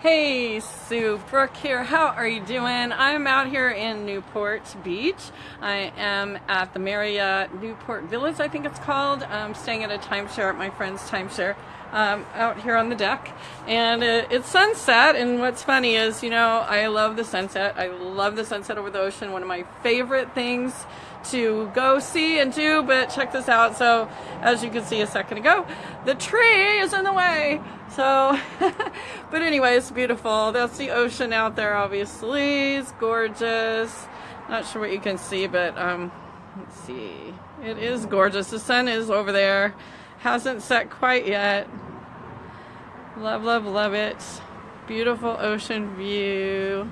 Hey, Sue Brooke here. How are you doing? I'm out here in Newport Beach. I am at the Marriott Newport Villas, I think it's called. I'm staying at a timeshare at my friend's timeshare um, out here on the deck. And uh, it's sunset, and what's funny is, you know, I love the sunset. I love the sunset over the ocean. One of my favorite things to go see and do, but check this out. So, as you can see a second ago, the tree is in the way. So, but anyway, it's beautiful. That's the ocean out there, obviously. It's gorgeous. Not sure what you can see, but um, let's see. It is gorgeous. The sun is over there. Hasn't set quite yet. Love, love, love it. Beautiful ocean view.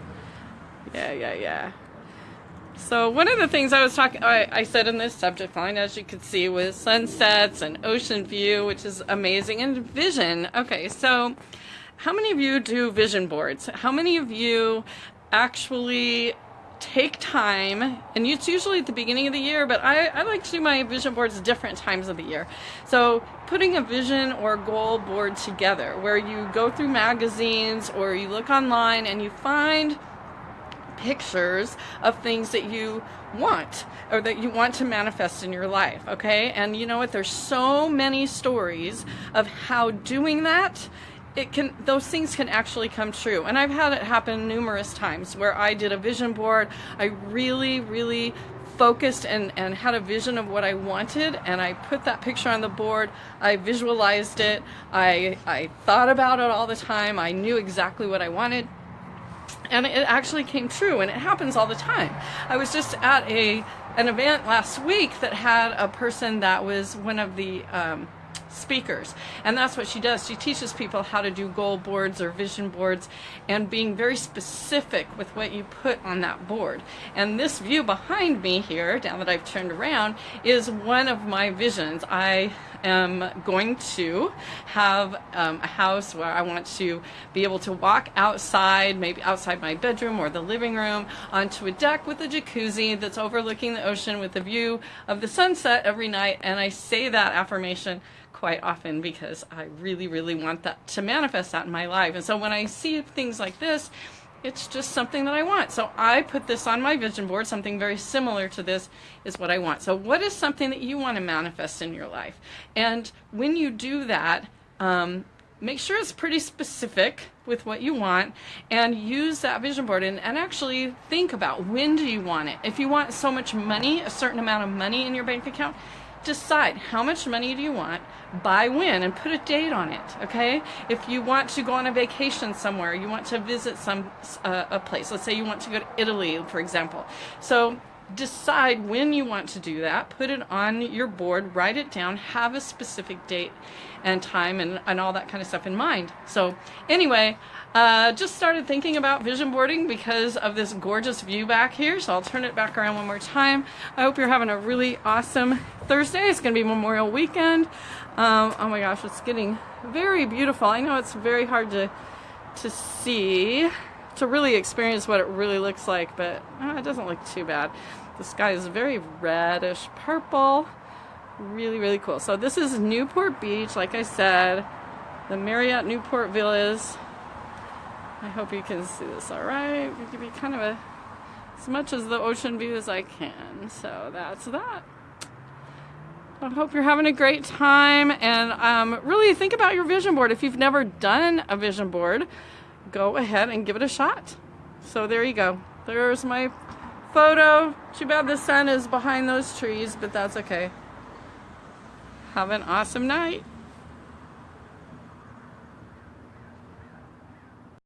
Yeah, yeah, yeah. So one of the things I was talking, I, I, said in this subject line, as you can see, was sunsets and ocean view, which is amazing, and vision. Okay, so how many of you do vision boards? How many of you actually take time, and it's usually at the beginning of the year, but I, I like to do my vision boards different times of the year. So putting a vision or goal board together where you go through magazines or you look online and you find pictures of things that you want or that you want to manifest in your life, okay? And you know what? There's so many stories of how doing that it can those things can actually come true and i've had it happen numerous times where i did a vision board i really really focused and, and had a vision of what I wanted and I put that picture on the board. I visualized it. I, I thought about it all the time. I knew exactly what I wanted and it actually came true and it happens all the time i was just at a an event last week that had a person that was one of the um, speakers. And that's what she does. She teaches people how to do goal boards or vision boards and being very specific with what you put on that board. And this view behind me here now that I've turned around is one of my visions. I am going to have um, a house where I want to be able to walk outside, maybe outside my bedroom or the living room, onto a deck with a jacuzzi that's overlooking the ocean with a view of the sunset every night. And I say that affirmation quite often because I really, really want that to manifest that in my life. And so when I see things like this, it's just something that I want. So I put this on my vision board. Something very similar to this is what I want. So what is something that you want to manifest in your life? And when you do that, um, make sure it's pretty specific with what you want and use that vision board and, and actually think about when do you want it. If you want so much money, a certain amount of money in your bank account, decide how much money do you want, by when, and put a date on it. Okay? If you want to go on a vacation somewhere, you want to visit some uh, a place. Let's say you want to go to Italy, for example. So decide when you want to do that. Put it on your board. Write it down. Have a specific date and time and, and all that kind of stuff in mind. So anyway, uh, just started thinking about vision boarding because of this gorgeous view back here. So I'll turn it back around one more time. I hope you're having a really awesome Thursday. It's going to be Memorial Weekend. Um, oh my gosh, it's getting very beautiful. I know it's very hard to, to see, to really experience what it really looks like, but uh, it doesn't look too bad. The sky is very reddish purple. Really, really cool. So this is Newport Beach, like I said, the Marriott Newport Villas. I hope you can see this all right. Give me kind of a, as much as the ocean view as I can. So that's that. I hope you're having a great time and um, really think about your vision board. If you've never done a vision board, go ahead and give it a shot. So there you go. There's my photo. Too bad the sun is behind those trees, but that's okay. Have an awesome night.